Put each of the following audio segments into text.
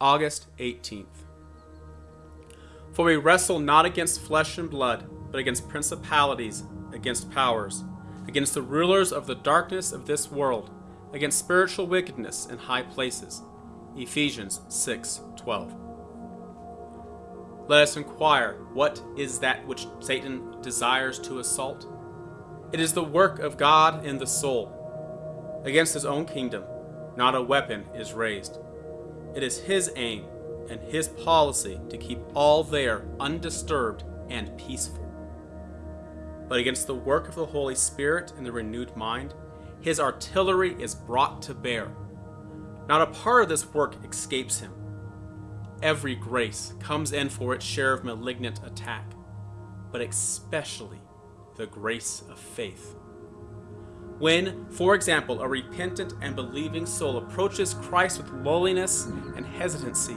August 18th. For we wrestle not against flesh and blood, but against principalities, against powers, against the rulers of the darkness of this world, against spiritual wickedness in high places. Ephesians 6:12. Let us inquire, what is that which Satan desires to assault? It is the work of God in the soul. Against his own kingdom, not a weapon is raised. It is his aim and his policy to keep all there undisturbed and peaceful. But against the work of the Holy Spirit in the renewed mind, his artillery is brought to bear. Not a part of this work escapes him. Every grace comes in for its share of malignant attack, but especially the grace of faith. When, for example, a repentant and believing soul approaches Christ with lowliness and hesitancy,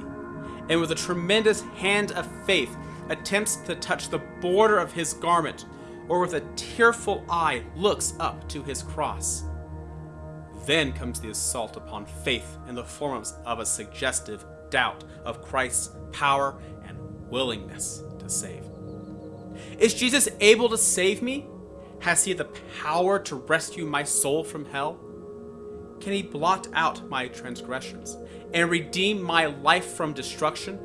and with a tremendous hand of faith attempts to touch the border of his garment, or with a tearful eye looks up to his cross, then comes the assault upon faith in the form of a suggestive doubt of Christ's power and willingness to save. Is Jesus able to save me? Has he the power to rescue my soul from hell? Can he blot out my transgressions and redeem my life from destruction?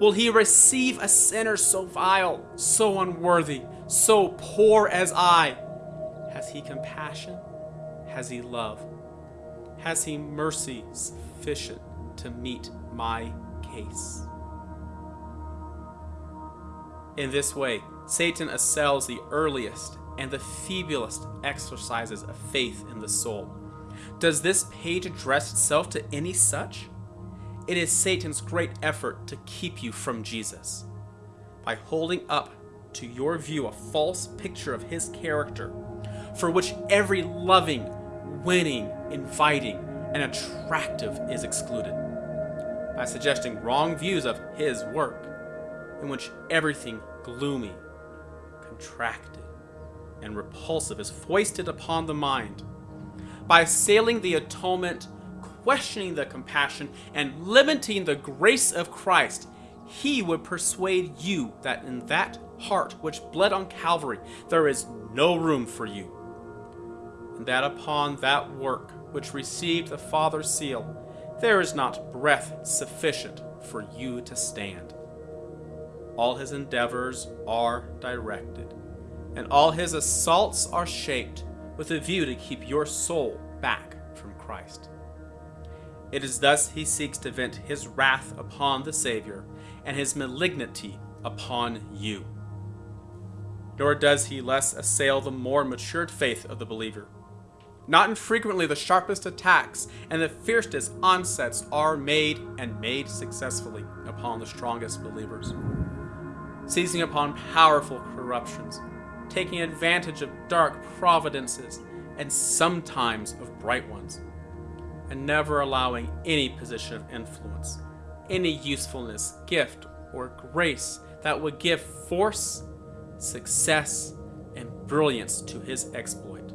Will he receive a sinner so vile, so unworthy, so poor as I? Has he compassion? Has he love? Has he mercy sufficient to meet my case? In this way, Satan assails the earliest and the feeblest exercises of faith in the soul. Does this page address itself to any such? It is Satan's great effort to keep you from Jesus. By holding up to your view a false picture of his character, for which every loving, winning, inviting, and attractive is excluded. By suggesting wrong views of his work, in which everything gloomy, contracted, and repulsive is foisted upon the mind. By assailing the atonement, questioning the compassion, and limiting the grace of Christ, he would persuade you that in that heart which bled on Calvary there is no room for you, and that upon that work which received the Father's seal there is not breath sufficient for you to stand. All his endeavors are directed and all his assaults are shaped with a view to keep your soul back from Christ. It is thus he seeks to vent his wrath upon the Savior and his malignity upon you. Nor does he less assail the more matured faith of the believer. Not infrequently, the sharpest attacks and the fiercest onsets are made and made successfully upon the strongest believers, seizing upon powerful corruptions taking advantage of dark providences and sometimes of bright ones, and never allowing any position of influence, any usefulness, gift, or grace that would give force, success, and brilliance to his exploit.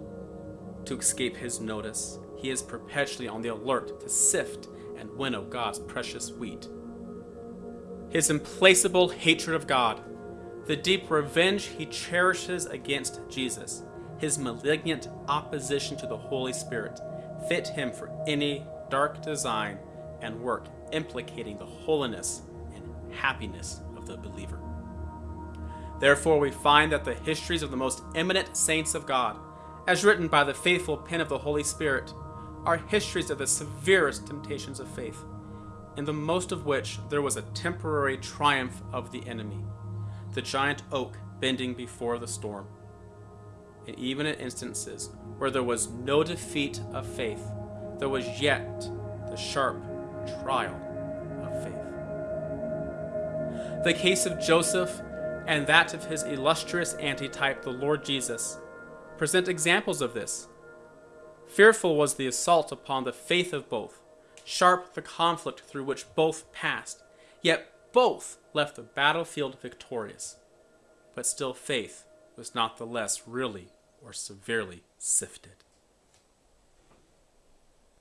To escape his notice, he is perpetually on the alert to sift and winnow God's precious wheat. His implacable hatred of God the deep revenge he cherishes against Jesus, his malignant opposition to the Holy Spirit, fit him for any dark design and work implicating the holiness and happiness of the believer. Therefore, we find that the histories of the most eminent saints of God, as written by the faithful pen of the Holy Spirit, are histories of the severest temptations of faith, in the most of which there was a temporary triumph of the enemy the giant oak bending before the storm. And even in instances where there was no defeat of faith, there was yet the sharp trial of faith. The case of Joseph and that of his illustrious antitype, the Lord Jesus, present examples of this. Fearful was the assault upon the faith of both, sharp the conflict through which both passed, yet both left the battlefield victorious. But still, faith was not the less really or severely sifted.